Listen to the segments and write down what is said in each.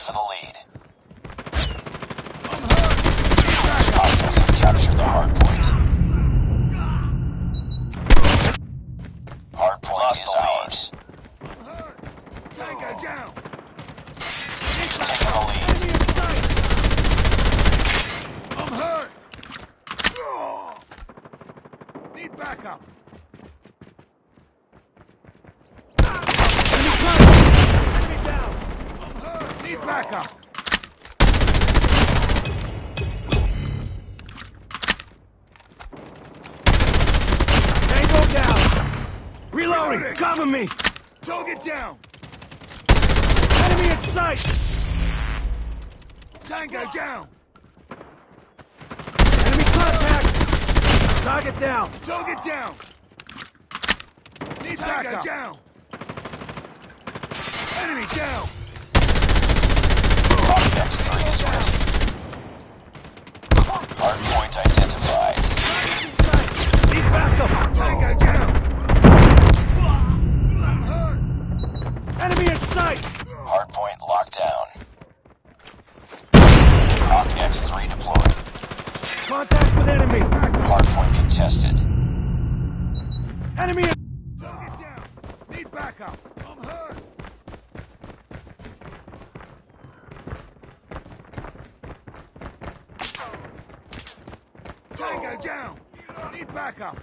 for the lead. Hostiles have captured the hard point. Hard is ours. Tango down! Taking the lead. Enemy in sight! I'm hurt! Need backup! Enemy contact! Enemy down! I'm hurt! Need backup! Tango down! Reloading! Reloading. Cover me! Target down! Enemy in sight! Tango down! Enemy contact! Target down! Target down! Need Tango backup. down! Enemy down! Hawk X3 is ready. Hard point identified. Tango down! Need backup!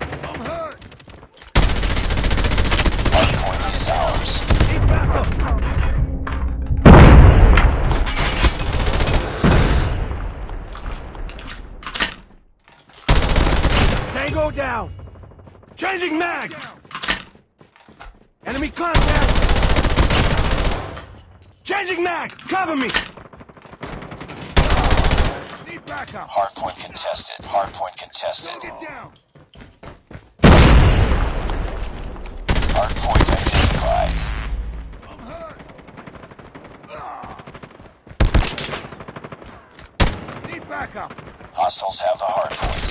I'm hurt! Hard point is ours. Need backup! Tango down! Changing mag! Enemy contact! Changing mag! Cover me! Backup! Hard point contested. Hard point contested. Get down! Hard point identified. I'm hurt! Ah. Need backup! Hostiles have the hard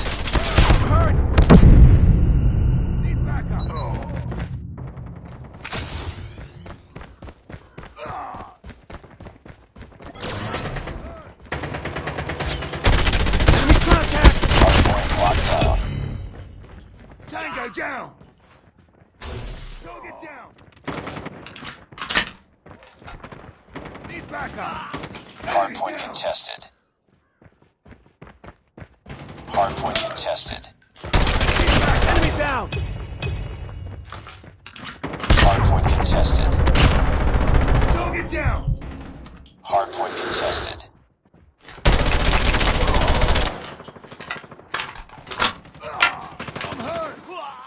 Tango down! Target down! Need backup! Hard Enemy point down. contested. Hard point contested. Enemy down! Hard point contested. Target down! Hard point contested. I'm hurt! Ah.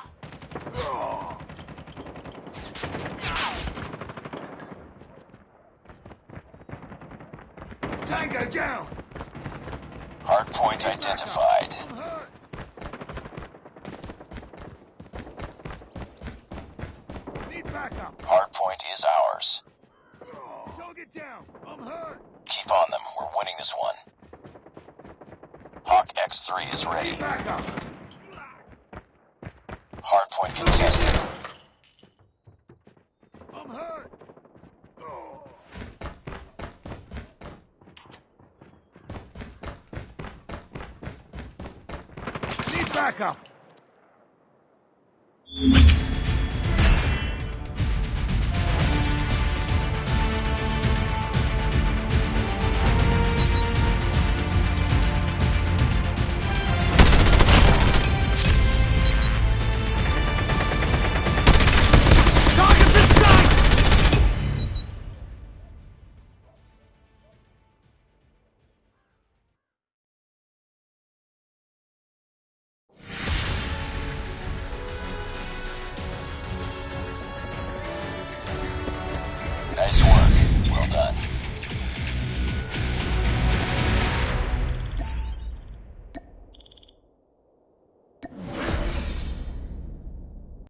Tango down! Hard point identified. I'm! Need backup! Hard point is ours. Target down! I'm hurt! Keep on them. We're winning this one. Hawk X3 is ready. Need backup! Hard point contested. I'm hurt! Need backup!